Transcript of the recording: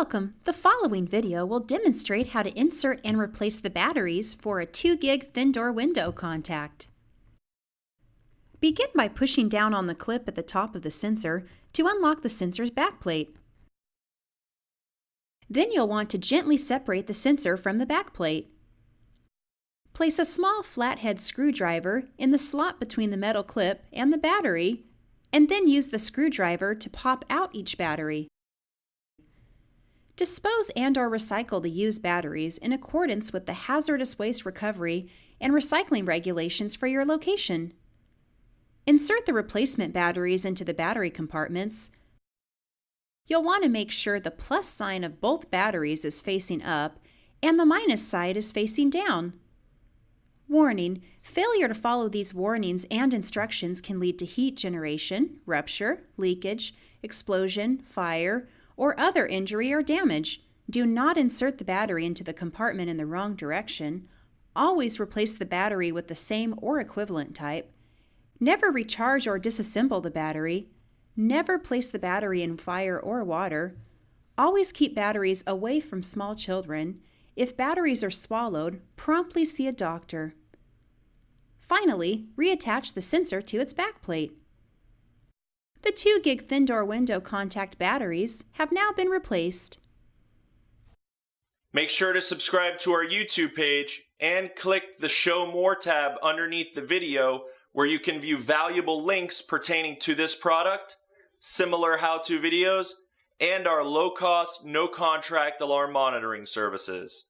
Welcome! The following video will demonstrate how to insert and replace the batteries for a 2GIG thin door window contact. Begin by pushing down on the clip at the top of the sensor to unlock the sensor's backplate. Then you'll want to gently separate the sensor from the backplate. Place a small flathead screwdriver in the slot between the metal clip and the battery, and then use the screwdriver to pop out each battery. Dispose and or recycle the used batteries in accordance with the hazardous waste recovery and recycling regulations for your location. Insert the replacement batteries into the battery compartments. You'll want to make sure the plus sign of both batteries is facing up and the minus side is facing down. Warning, failure to follow these warnings and instructions can lead to heat generation, rupture, leakage, explosion, fire, or other injury or damage. Do not insert the battery into the compartment in the wrong direction. Always replace the battery with the same or equivalent type. Never recharge or disassemble the battery. Never place the battery in fire or water. Always keep batteries away from small children. If batteries are swallowed, promptly see a doctor. Finally, reattach the sensor to its backplate. The 2GIG thin door window contact batteries have now been replaced. Make sure to subscribe to our YouTube page and click the Show More tab underneath the video where you can view valuable links pertaining to this product, similar how-to videos, and our low-cost, no-contract alarm monitoring services.